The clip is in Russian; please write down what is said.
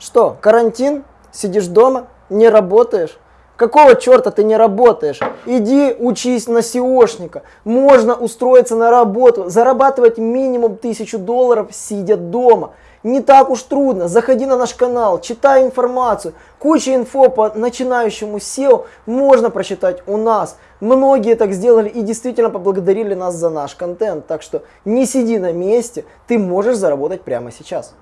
Что, карантин? Сидишь дома? Не работаешь? Какого черта ты не работаешь? Иди учись на сеошника. Можно устроиться на работу, зарабатывать минимум тысячу долларов, сидя дома. Не так уж трудно. Заходи на наш канал, читай информацию. Куча инфо по начинающему SEO можно прочитать у нас. Многие так сделали и действительно поблагодарили нас за наш контент. Так что не сиди на месте, ты можешь заработать прямо сейчас.